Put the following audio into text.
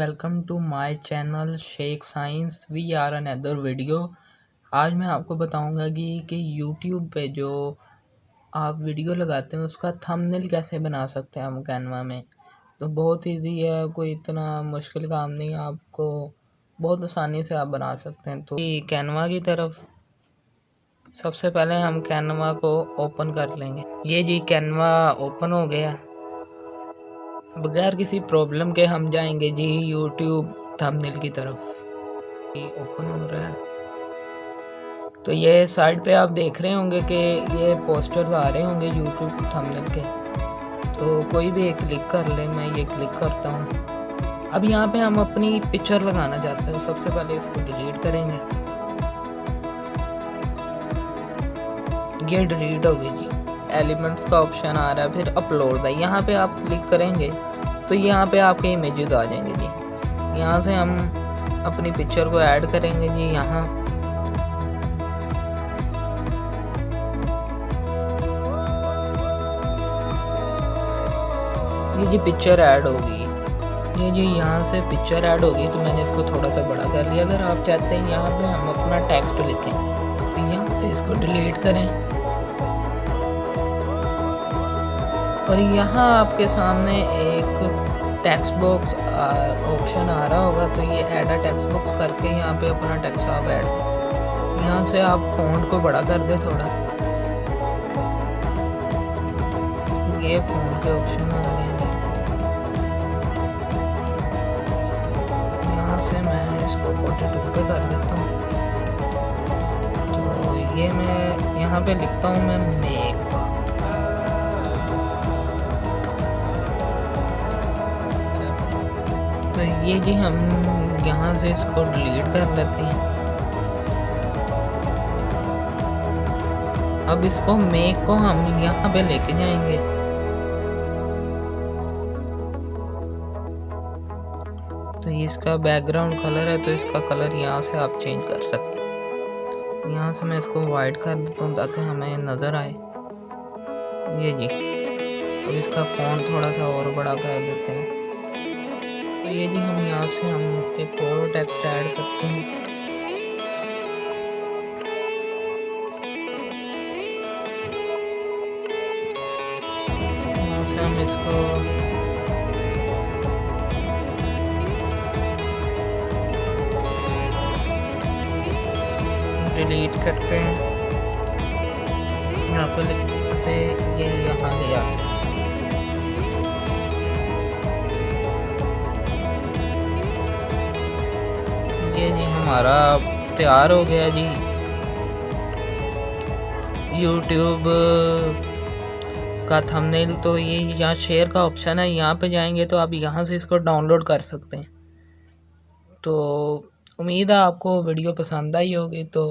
Welcome to my channel Sheikh science we are another video आज मैं आपको बताऊँगा कि कि यूट्यूब पे जो आप वीडियो लगाते हैं, उसका थंबनेल कैसे बना सकते हैं हम कैनवा में। तो बहुत इजी है, कोई इतना मुश्किल काम नहीं आपको बहुत आसानी से आप बना सकते हैं। तो कैनवा की तरफ़ सबसे पहले हम कैनवा को ओपन कर लेंगे। ये जी कैनवा ओपन हो गया। बगैर किसी प्रॉब्लम के हम जाएँगे जी यूट्यूब थंबनेल की तरफ़। ये ओपन हो रहा है। तो ये साइड पे आप देख रहे होंगे कि ये पोस्टर्स आ रहे होंगे यूट्यूब थंबनेल के। तो कोई भी एक क्लिक कर ले, मैं ये क्लिक करता हूँ। अब यहाँ पे हम अपनी पिक्चर लगाना चाहते हैं। सबसे पहले इसको डिलीट करेंगे। ये डिलीट हो गई जी। एलिमेंट्स का ऑप्शन आ रहा है, फिर अपलोड है यहाँ पे आप क्लिक करेंगे। तो यहाँ पे आपके इमेजेस आ जाएँगे जी। यहाँ से हम अपनी पिक्चर को ऐड करेंगे जी, यहाँ। ये जी पिक्चर ऐड होगी। ये जी यहाँ से पिक्चर ऐड होगी तो मैंने इसको थोड़ा सा बड़ा कर लिया। अगर आप चाहते हैं यहाँ पे हम अपना टेक्स्ट लिखें तो यहाँ से इसको डिलीट करें। और यहाँ आपके सामने एक टेक्स्ट बॉक्स ऑप्शन आ रहा होगा तो ये ऐड अ टेक्स्ट बॉक्स करके यहाँ पे अपना टेक्स्ट आप ऐड यहाँ से आप फ़ॉन्ट को बड़ा कर दे थोड़ा। ये फ़ोन के ऑप्शन आ हैं। यहाँ से मैं इसको 42 पे कर देता हूँ। तो ये मैं यहाँ पे लिखता हूँ मैं मेक ये जी, हम यहाँ से इसको डिलीट कर लेते हैं। अब इसको मेक को हम यहाँ पे लेके जाएँगे। तो ये इसका बैकग्राउंड कलर है तो इसका कलर यहाँ से आप चेंज कर सकते हैं। यहाँ से मैं इसको वाइट कर देता हूँ ताकि हमें नज़र आए। ये जी। अब इसका फ़ॉन्ट थोड़ा सा और बड़ा कर देते हैं। ये जी हम यहाँ से हम एक और टेक्स्ट ऐड करते हैं। हम इसको डिलीट करते हैं। यहाँ पर से ये यहाँ ले आते हैं। हमारा तैयार हो गया जी। यूट्यूब का थंबनेल तो ये यहाँ शेयर का ऑप्शन है, यहाँ पे जाएँगे तो आप यहाँ से इसको डाउनलोड कर सकते हैं। तो उम्मीद है आपको वीडियो पसंद आई होगी तो